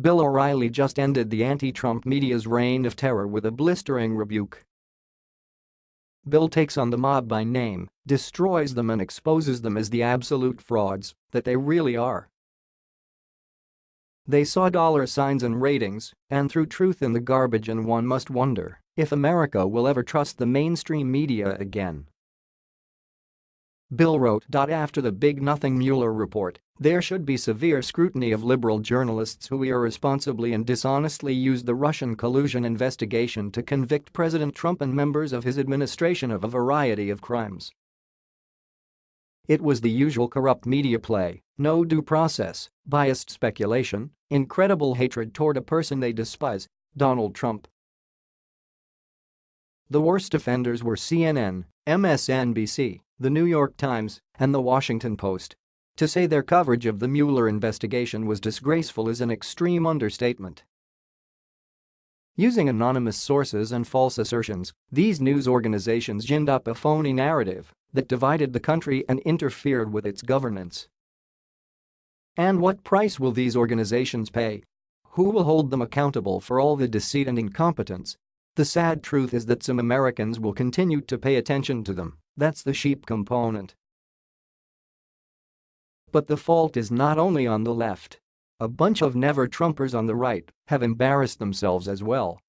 Bill O'Reilly just ended the anti-Trump media's reign of terror with a blistering rebuke. Bill takes on the mob by name, destroys them and exposes them as the absolute frauds that they really are. They saw dollar signs and ratings and threw truth in the garbage and one must wonder if America will ever trust the mainstream media again. Bill wrote. After the Big Nothing Mueller report, there should be severe scrutiny of liberal journalists who irresponsibly and dishonestly used the Russian collusion investigation to convict President Trump and members of his administration of a variety of crimes. It was the usual corrupt media play, no due process, biased speculation, incredible hatred toward a person they despise, Donald Trump. The worst offenders were CNN, MSNBC, The New York Times, and The Washington Post. To say their coverage of the Mueller investigation was disgraceful is an extreme understatement. Using anonymous sources and false assertions, these news organizations ginned up a phony narrative that divided the country and interfered with its governance. And what price will these organizations pay? Who will hold them accountable for all the deceit and incompetence the sad truth is that some Americans will continue to pay attention to them, that's the sheep component. But the fault is not only on the left. A bunch of never-Trumpers on the right have embarrassed themselves as well.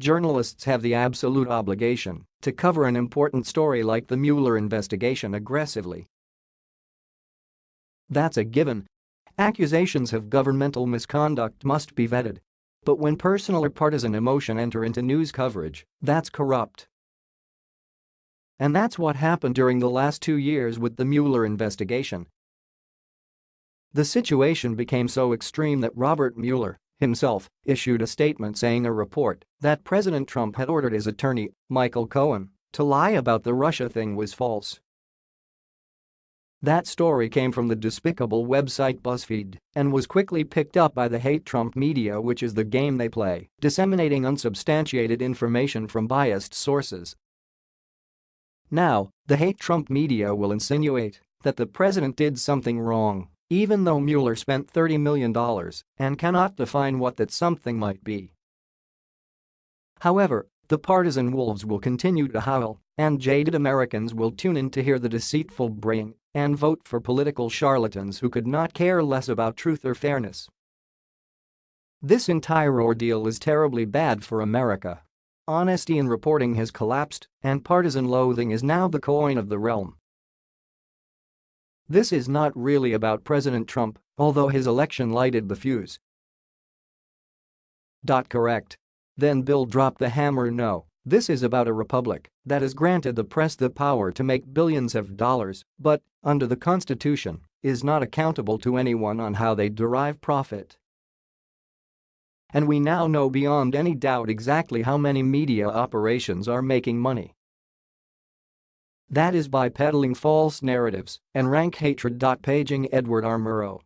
Journalists have the absolute obligation to cover an important story like the Mueller investigation aggressively. That's a given. Accusations of governmental misconduct must be vetted but when personal or partisan emotion enter into news coverage, that's corrupt. And that's what happened during the last two years with the Mueller investigation. The situation became so extreme that Robert Mueller, himself, issued a statement saying a report that President Trump had ordered his attorney, Michael Cohen, to lie about the Russia thing was false. That story came from the despicable website BuzzFeed and was quickly picked up by the hate Trump media which is the game they play, disseminating unsubstantiated information from biased sources. Now, the hate Trump media will insinuate that the president did something wrong, even though Mueller spent $30 million and cannot define what that something might be. However, the partisan wolves will continue to howl, and jaded Americans will tune in to hear the deceitful braying and vote for political charlatans who could not care less about truth or fairness. This entire ordeal is terribly bad for America. Honesty in reporting has collapsed, and partisan loathing is now the coin of the realm. This is not really about President Trump, although his election lighted the fuse. Dot correct. Then Bill dropped the hammer no. This is about a republic that has granted the press the power to make billions of dollars but, under the Constitution, is not accountable to anyone on how they derive profit. And we now know beyond any doubt exactly how many media operations are making money. That is by peddling false narratives and rank hatred. Paging Edward R. Murrow